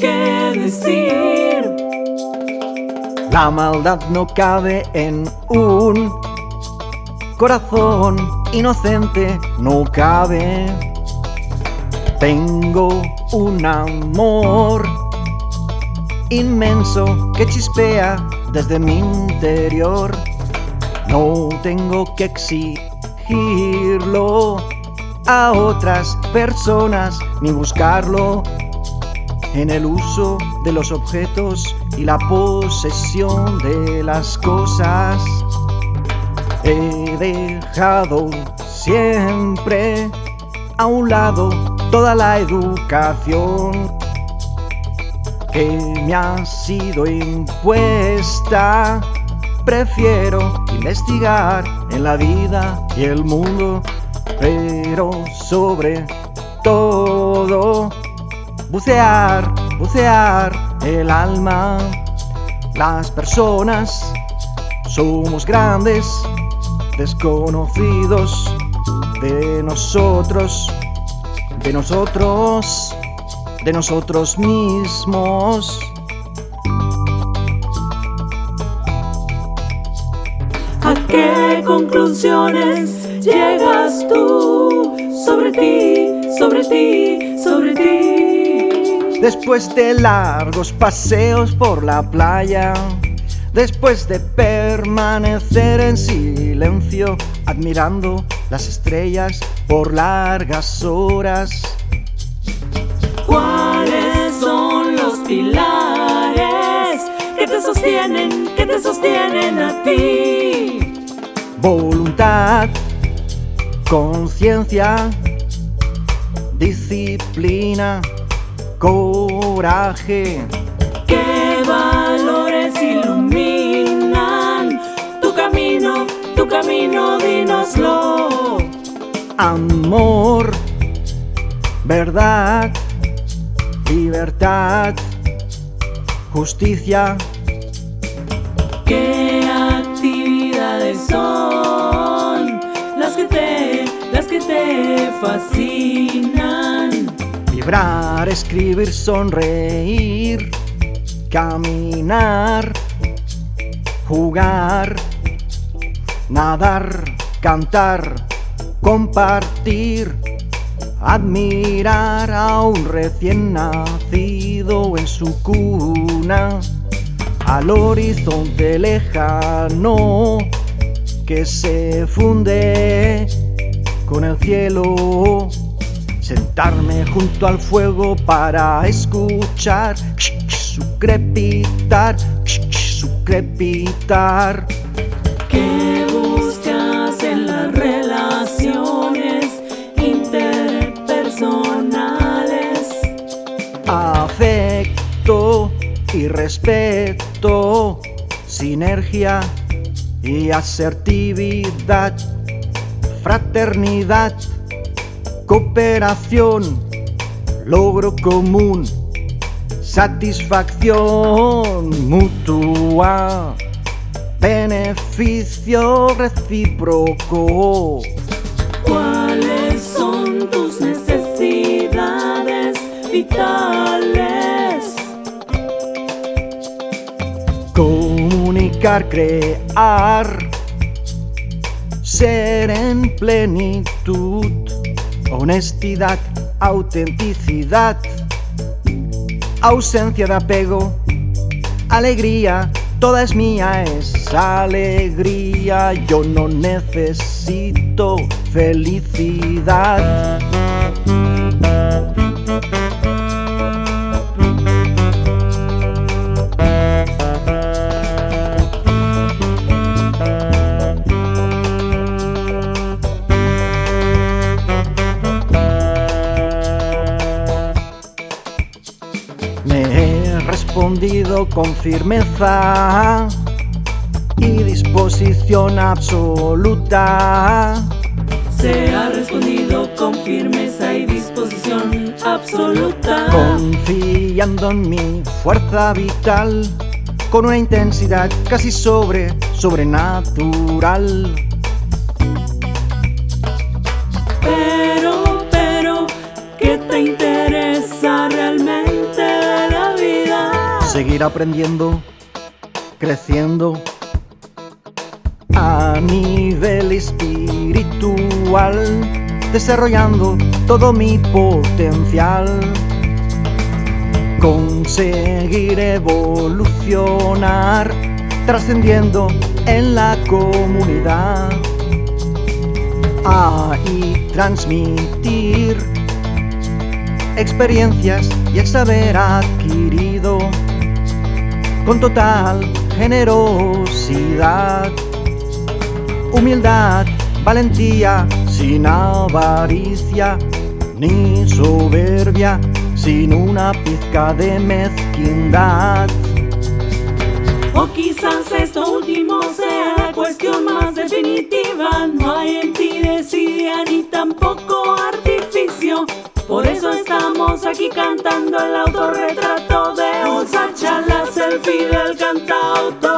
que decir. La maldad no cabe en un corazón inocente, no cabe. Tengo un amor inmenso que chispea desde mi interior. No tengo que exigirlo a otras personas ni buscarlo en el uso de los objetos y la posesión de las cosas. He dejado siempre a un lado toda la educación que me ha sido impuesta. Prefiero investigar en la vida y el mundo, pero sobre todo bucear, bucear el alma. Las personas somos grandes desconocidos de nosotros, de nosotros, de nosotros mismos. ¿A qué conclusiones llegas tú sobre ti, sobre ti, sobre ti? Después de largos paseos por la playa, después de permanecer en silencio, admirando las estrellas por largas horas. ¿Cuáles son los pilares que te sostienen, que te sostienen a ti? Voluntad, conciencia, disciplina, coraje. ¿Qué valores iluminan tu camino, tu camino? Dínoslo. Amor, verdad, libertad, justicia, ¿Qué actividades son las que te, las que te fascinan? Escribir, sonreír, caminar, jugar, nadar, cantar, compartir, admirar a un recién nacido en su cuna, al horizonte lejano que se funde con el cielo. Sentarme junto al fuego para escuchar su crepitar, su crepitar. ¿Qué buscas en las relaciones interpersonales? Afecto y respeto, sinergia y asertividad, fraternidad, cooperación, logro común, satisfacción mutua, beneficio recíproco. ¿Cuáles son tus necesidades vitales? Comunicar, crear, ser en plenitud, honestidad, autenticidad, ausencia de apego, alegría, toda es mía, es alegría, yo no necesito felicidad. Respondido con firmeza y disposición absoluta. Se ha respondido con firmeza y disposición absoluta. Confiando en mi fuerza vital con una intensidad casi sobre sobrenatural. Pero, pero, ¿qué te interesa realmente? Seguir aprendiendo, creciendo a nivel espiritual, desarrollando todo mi potencial. Conseguir evolucionar, trascendiendo en la comunidad. A y transmitir experiencias y el saber adquirido con total generosidad, humildad, valentía, sin avaricia ni soberbia, sin una pizca de mezquindad. O quizás esto último sea la cuestión más definitiva, no hay en ti desidia ni tampoco artificio. Por eso estamos aquí cantando el autorretrato de Pilar cantautor